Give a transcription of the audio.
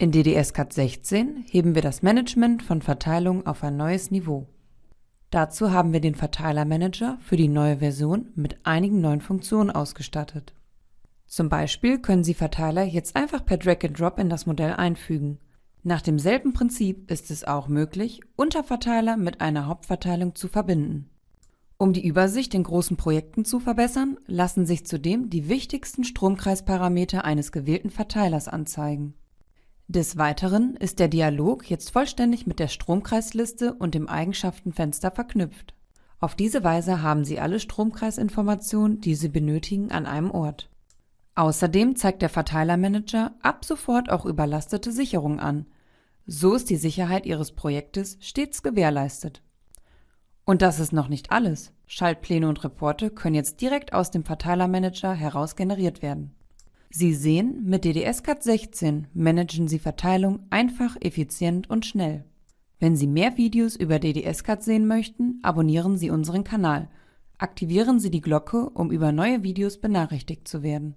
In DDS-CAD 16 heben wir das Management von Verteilungen auf ein neues Niveau. Dazu haben wir den Verteilermanager für die neue Version mit einigen neuen Funktionen ausgestattet. Zum Beispiel können Sie Verteiler jetzt einfach per Drag and Drop in das Modell einfügen. Nach demselben Prinzip ist es auch möglich, Unterverteiler mit einer Hauptverteilung zu verbinden. Um die Übersicht in großen Projekten zu verbessern, lassen sich zudem die wichtigsten Stromkreisparameter eines gewählten Verteilers anzeigen. Des Weiteren ist der Dialog jetzt vollständig mit der Stromkreisliste und dem Eigenschaftenfenster verknüpft. Auf diese Weise haben Sie alle Stromkreisinformationen, die Sie benötigen, an einem Ort. Außerdem zeigt der Verteilermanager ab sofort auch überlastete Sicherungen an. So ist die Sicherheit Ihres Projektes stets gewährleistet. Und das ist noch nicht alles. Schaltpläne und Reporte können jetzt direkt aus dem Verteilermanager heraus generiert werden. Sie sehen, mit DDS-CAD 16 managen Sie Verteilung einfach, effizient und schnell. Wenn Sie mehr Videos über DDS-CAD sehen möchten, abonnieren Sie unseren Kanal. Aktivieren Sie die Glocke, um über neue Videos benachrichtigt zu werden